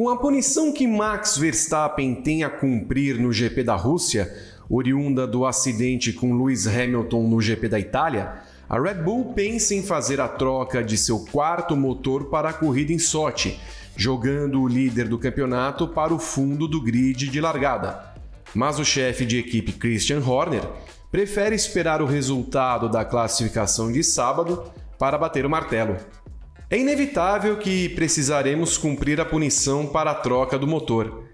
Com a punição que Max Verstappen tem a cumprir no GP da Rússia, oriunda do acidente com Lewis Hamilton no GP da Itália, a Red Bull pensa em fazer a troca de seu quarto motor para a corrida em Sochi, jogando o líder do campeonato para o fundo do grid de largada. Mas o chefe de equipe Christian Horner prefere esperar o resultado da classificação de sábado para bater o martelo. É inevitável que precisaremos cumprir a punição para a troca do motor.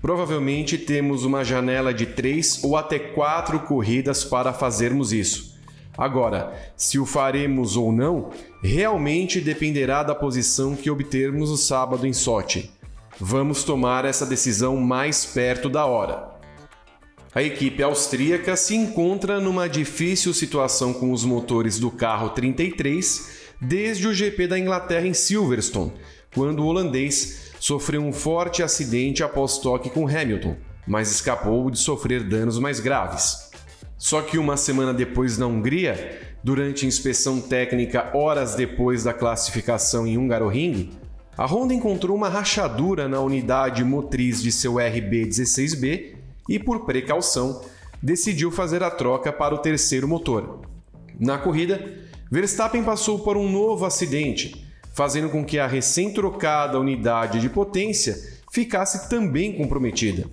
Provavelmente temos uma janela de três ou até quatro corridas para fazermos isso. Agora, se o faremos ou não, realmente dependerá da posição que obtermos o sábado em Sochi. Vamos tomar essa decisão mais perto da hora. A equipe austríaca se encontra numa difícil situação com os motores do carro 33 desde o GP da Inglaterra em Silverstone, quando o holandês sofreu um forte acidente após toque com Hamilton, mas escapou de sofrer danos mais graves. Só que uma semana depois na Hungria, durante inspeção técnica horas depois da classificação em Hungaroring, a Honda encontrou uma rachadura na unidade motriz de seu RB16B e, por precaução, decidiu fazer a troca para o terceiro motor. Na corrida, Verstappen passou por um novo acidente, fazendo com que a recém-trocada unidade de potência ficasse também comprometida.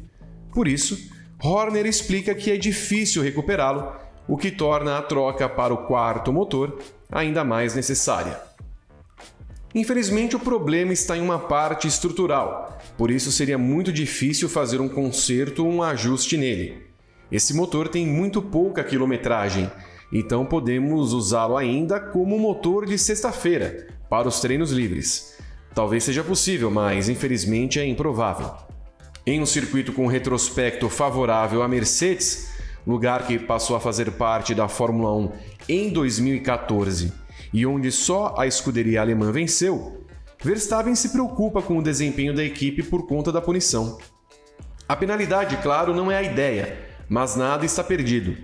Por isso, Horner explica que é difícil recuperá-lo, o que torna a troca para o quarto motor ainda mais necessária. Infelizmente, o problema está em uma parte estrutural, por isso seria muito difícil fazer um conserto ou um ajuste nele. Esse motor tem muito pouca quilometragem, então podemos usá-lo ainda como motor de sexta-feira para os treinos livres. Talvez seja possível, mas infelizmente é improvável. Em um circuito com retrospecto favorável à Mercedes, lugar que passou a fazer parte da Fórmula 1 em 2014 e onde só a escuderia alemã venceu, Verstappen se preocupa com o desempenho da equipe por conta da punição. A penalidade, claro, não é a ideia, mas nada está perdido.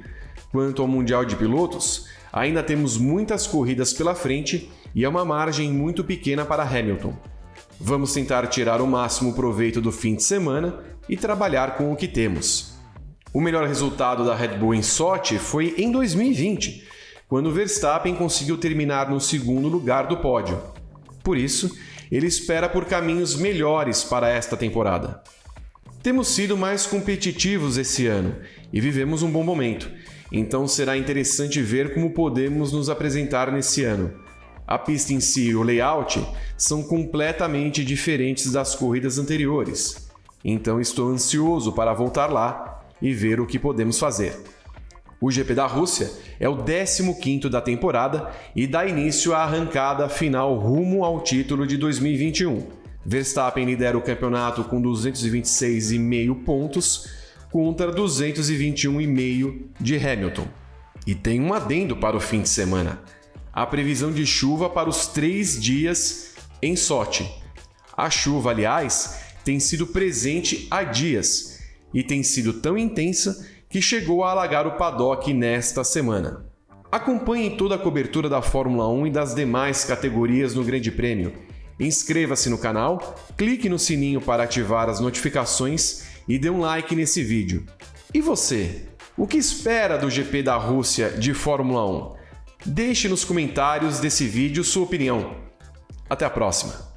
Quanto ao Mundial de Pilotos, ainda temos muitas corridas pela frente e é uma margem muito pequena para Hamilton. Vamos tentar tirar o máximo proveito do fim de semana e trabalhar com o que temos. O melhor resultado da Red Bull em Sochi foi em 2020, quando Verstappen conseguiu terminar no segundo lugar do pódio. Por isso, ele espera por caminhos melhores para esta temporada. Temos sido mais competitivos esse ano e vivemos um bom momento, então será interessante ver como podemos nos apresentar nesse ano. A pista em si e o layout são completamente diferentes das corridas anteriores, então estou ansioso para voltar lá e ver o que podemos fazer. O GP da Rússia é o 15º da temporada e dá início à arrancada final rumo ao título de 2021. Verstappen lidera o campeonato com 226,5 pontos contra 221,5 de Hamilton. E tem um adendo para o fim de semana. A previsão de chuva para os três dias em Sochi. A chuva, aliás, tem sido presente há dias e tem sido tão intensa que chegou a alagar o paddock nesta semana. Acompanhe toda a cobertura da Fórmula 1 e das demais categorias no Grande Prêmio. Inscreva-se no canal, clique no sininho para ativar as notificações e dê um like nesse vídeo. E você? O que espera do GP da Rússia de Fórmula 1? Deixe nos comentários desse vídeo sua opinião. Até a próxima!